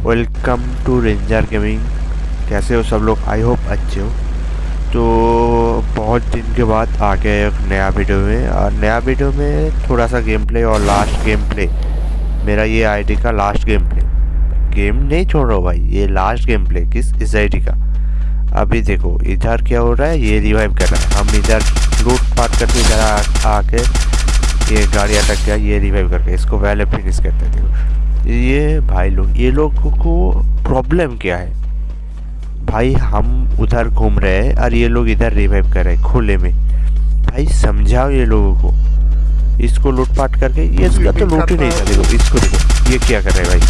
Welcome to ranger gaming. कैसे हो सब लोग? आई होप अच्छे हो। तो बहुत दिन के बाद आ गया एक नया वीडियो में। और नया वीडियो में थोड़ा सा गेम प्ले और लास्ट गेम प्ले मेरा ये आईडी का लास्ट गेम प्ले गेम नहीं छोड़ रहा भाई, ये लास्ट गेम प्ले किस इस आईडी का। अभी देखो, इधर क्या हो रहा है, ये रिवाइव कर रहा है। हम इधर लूट पाट करके इधर आके ये गाड़ी अटक गया ये रिवाइव करके, इसको पहले फिनिश करते थे ये भाई लोग ये लोगों को प्रॉब्लम क्या है? भाई हम उधर घूम रहे हैं और ये लोग इधर रिवाइव कर रहे हैं खुले में। भाई समझाओ ये लोगों को। इसको लूटपाट करके ये इसका तो लूट ही नहीं था देखो इसको देखो ये क्या कर रहे हैं भाई?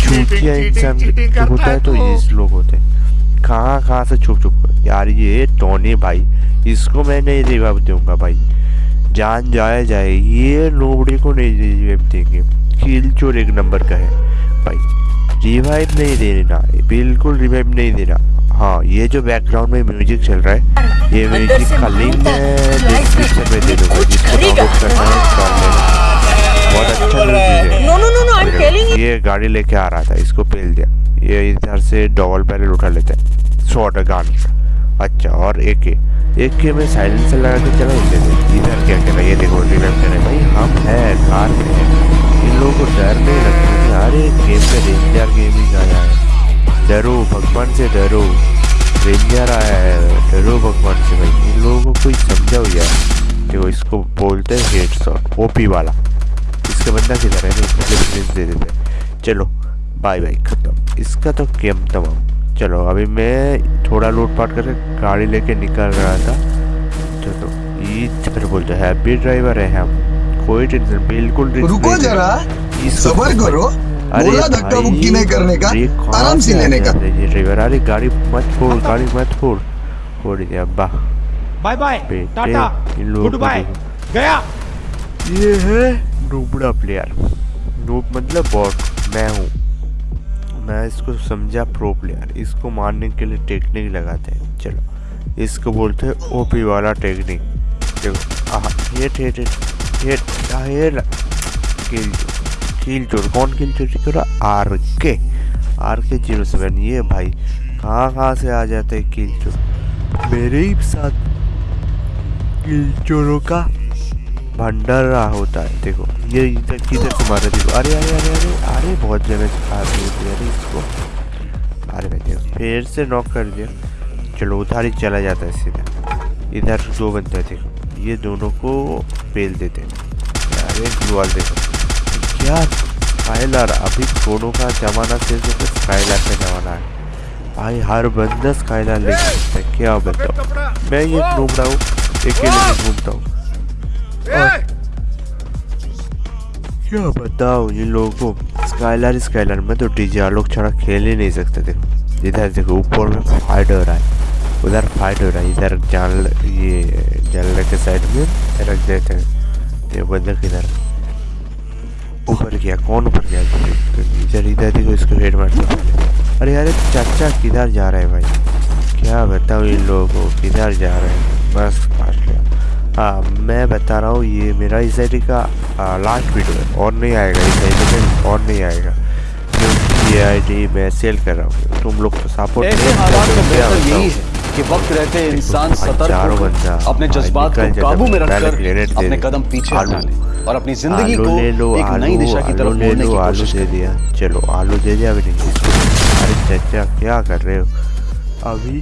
छूटिया इंसान होता है तो इस लोग होते हैं। कहाँ कहाँ से छुप छुप? कर यार ये टोनी भाई इसको मैं नहीं रिवाइव दूँगा भाई। जान जाए जाए ये नोबड़ी को नहीं रिवाइव देंगे। किल चोर एक नंबर का है। भाई रिवाइव नहीं देना बिल्कुल रिवाइव नहीं देना हाँ ये जो बैकग्राउंड में म्यूज़िक चल रहा है ये म्यूज़िक का लिंक मैं डिस्क्रिप्शन में दे दूँगा जिसको डाउनलोड करना है कर लेना बहुत अच्छा म्यूज़िक है. ये गाड़ी लेके आ रहा था इसको पेल दिया। ये इधर से डबल बैरल उठा लेते हैं। शॉर्ट गान। अच्छा और एक के एक के में साइलेंसर लगा के चला इधर इधर क्या है? ये देखो रिवाइव कर रहे भाई हम है कार में है। आया है। डरो भगवान से डरो। रेंजर आया है डरो भगवान से भाई। इन लोगों को कोई समझाओ यार। देखो इसको बोलते हैं हेड शॉट ओपी वाला। इसका बंदा किधर है नहीं प्लेस दे देते हैं। चलो बाय बाय खत्म। इसका तो गेम तमाम। चलो अभी मैं थोड़ा लूट पाट करके गाड़ी लेके निकल रहा था। चलो ये फिर बोलते हैं हैप्पी ड्राइवर है हम। कोई टेंशन बिल्कुल रुको जरा। सबर तो करो। बोला धक्का मुक्की नहीं करने का आराम से लेने का। है ड्राइवर अरे गाड़ी मत फोड़ गाड़ी मत फोड़ फोड़ दिया वाह bye bye Tata goodbye गया। ये है नूबड़ा प्लेयर नूब मतलब बॉट मैं हूँ। मैं इसको समझा प्रो प्लेयर इसको मारने के लिए टेक्निक लगाते हैं। चलो इसको बोलते हैं ओपी वाला टेक्निक देखो आह head head head head kill चोर। कौन किल चोरी? आर के आर के ज़ीरो सेवन। ये भाई, कहाँ कहाँ से आ जाते हैं किल चोर? मेरे ही साथ किल चोरों का भंडारा होता है। देखो, ये इधर, किधर से मार? रहे देखो, अरे अरे अरे अरे अरे, बहुत जगह आदमी होती है अरे, इसको। अरे, भाई, देखो, फिर से नॉक कर दिया। चलो, उधर ही चला जाता है सीधा। इधर दो हैं, देखो। ये दोनों को पेल देते हैं। अरे ग्लूवाल देखो। क्या स्काइलर अभी दोनों का जमाना से तो स्काइलर का जमाना है। भाई हर बंदा स्काइलर लेके सकता है क्या बताओ मैं ये घूम रहा हूँ अकेले में घूमता हूँ। क्या बताओ इन लोगों को? स्काइलर स्काइलर में तो डीजे लोग छड़ा खेल ही नहीं सकते देखो। इधर देखो ऊपर में फाइट हो रहा है। उधर फाइट हो रहा है इधर जान ये जलने के साइड में रख देते हैं। ये बंदर किधर ऊपर गया कौन ऊपर गया इधर इधर देखो इसको हेड मारते हैं। अरे अरे चाचा किधर जा रहा है भाई? क्या बताओ इन लोगों को किधर जा रहे हैं? बस काट लिया हाँ मैं बता रहा हूँ ये मेरा इस आई का लास्ट वीडियो है। और नहीं आएगा इस आई में और नहीं आएगा। क्योंकि ये आई मैं सेल कर रहा हूँ। तुम लोग तो सपोर्ट यही है कि वक्त रहते इंसान सतर्क अपने जज्बात को काबू में रखकर अपने कदम पीछे। हटा ले और अपनी ज़िंदगी को एक नई दिशा की तरफ़ मोड़ने की कोशिश दे दिया। चलो आलू दे दिया अभी नहीं अरे चाचा क्या कर रहे हो? अभी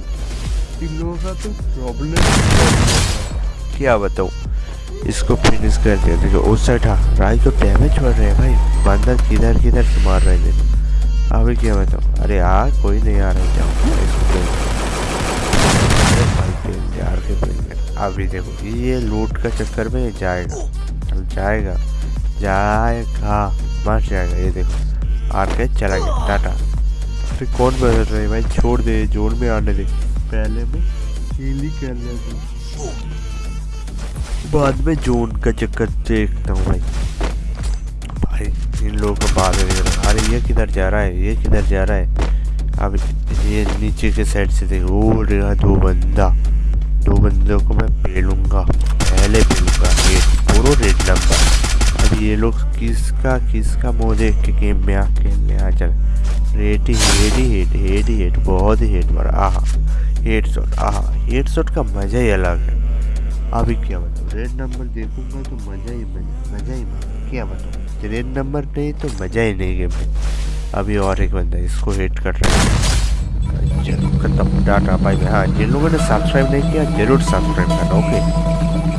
इन लोगों का तो प्रॉब्लम क्या बताऊँ? इसको फिनिश कर दिया। देखो उस साइड हाँ राय को डैमेज पड़ रहे हैं भाई। बंदर किधर किधर से मार रहे हैं अभी क्या बताऊँ? अरे आ कोई नहीं आ रहा जाओ। इसको आर के। अभी देखो, ये लूट का चक्कर में जाएगा। अब जाएगा। जाएगा। मर जाएगा, ये देखो। आर के चला गया। टाटा। तो कौन बदल रहे भाई? छोड़ दे, जोन में आने दे। पहले में किल ही कर लेते बाद में जोन का चक्कर देखता हूँ भाई। भाई, इन लोगों को बाद अरे ये किधर जा रहा है? ये किधर जा रहा है? अब ये नीचे के साइड से देखो। वो रहा दो बंदा। दो बंदों को मैं पेलूँगा पहले पेलूँगा रेड पूरा रेड नंबर अब ये लोग किसका किसका मुँह देख के गेम में आ खेलने आ चल red head head head head बहुत ही हेड मारा आहा हेड शॉट, आहा हेड शॉट का मज़ा ही अलग है। अभी क्या बताऊँ? रेड नंबर देखूँगा तो मज़ा ही मज़ा मज़ा ही मज़ा। क्या बताऊँ? रेड नंबर नहीं तो मज़ा ही नहीं गेम में अभी और एक बंदा इसको हेड कर रहा है। खत्म डाटा बाय हाँ जिन लोगों ने सब्सक्राइब नहीं किया ज़रूर सब्सक्राइब करना ओके